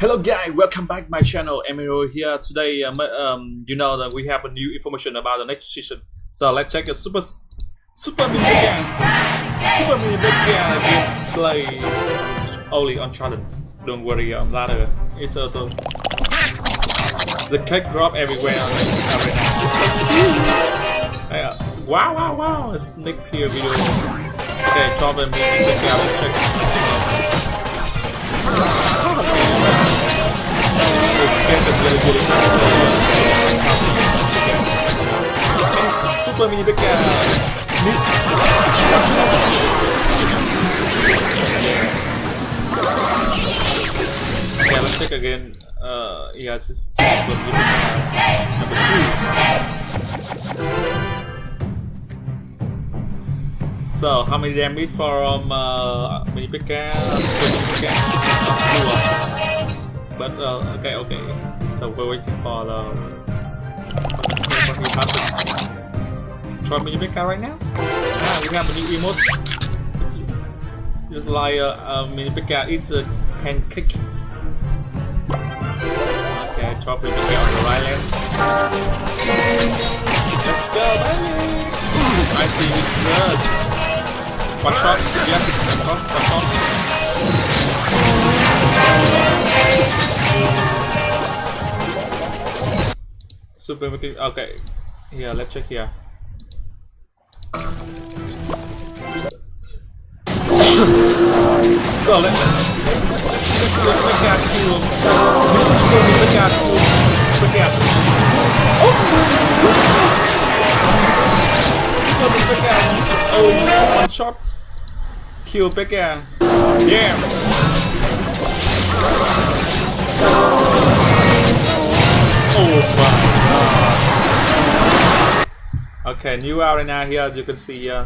Hello guys, welcome back my channel. Emiro here. Today, um, um, you know that we have a new information about the next season. So let's check a super, super mini game. Super mini big game play only on challenge. Don't worry, um, later it's a uh, the cake drop everywhere. every uh, wow, wow, wow! Sneak peek video. Okay, drop a mini big game. Mini Pekka. Yeah, let's check again. Uh, yeah, it's mini Number two. So, how many damage from uh, mini Pekka? But uh, okay, okay. So we're waiting for the Try mini pekka right now. Ah, we have a new emote. It's just like a, a mini pekka. It's a pancake. Okay, try mini pekka on the right left. Let's go, baby. I see it first. One shot. Yes, one shot. One shot. Super okay. Here, let's check here. So let, let's look at you. Look at look at. Oh! Oh, one shot. Kill Pekka. Yeah. Okay, new arena here as you can see uh,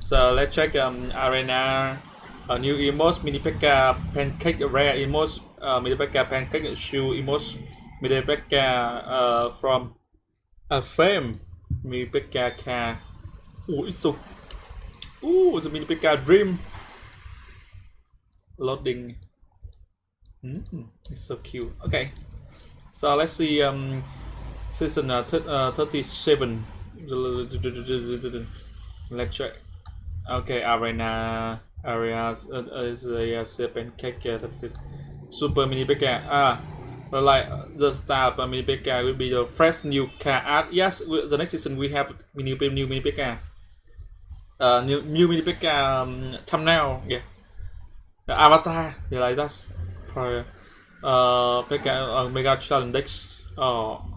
so let's check um arena. A new emote mini pekka pancake rare emote uh, mini pekka pancake shoe emote mini pekka uh, from a fame mini pekka car oh it's so oh it's a mini pekka dream. Loading. Mm, it's so cute. Okay. So let's see um, season uh, uh, 37. Let's check. Okay, arena areas uh, is a uh, cake uh, super mini pekka. Ah, but like the star uh, mini pekka will be the fresh new car art. Yes, the next season we have mini new mini pekka. Uh, new new mini pekka um, thumbnail. Yeah, the avatar. Yeah, like that's probably uh mega uh, mega challenge oh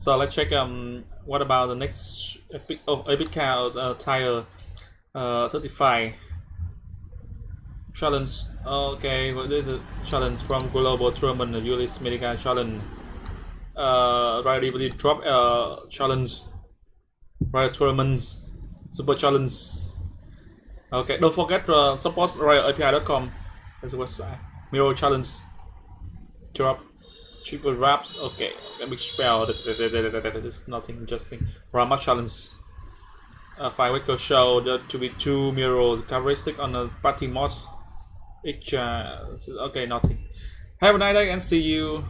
so let's check um what about the next epic oh epic car uh, tire uh 35 challenge okay well, this is a challenge from global tournament Ulyss mega challenge. Uh right drop uh challenge right tournaments super challenge. Okay don't forget uh, support royaleapi.com as a website. Mirror challenge. Drop triple wraps okay. Let me spell. That is nothing interesting. Rama challenge. A five week show to be two mirrors characteristic on the party mod each uh, okay nothing. Have a nice day and see you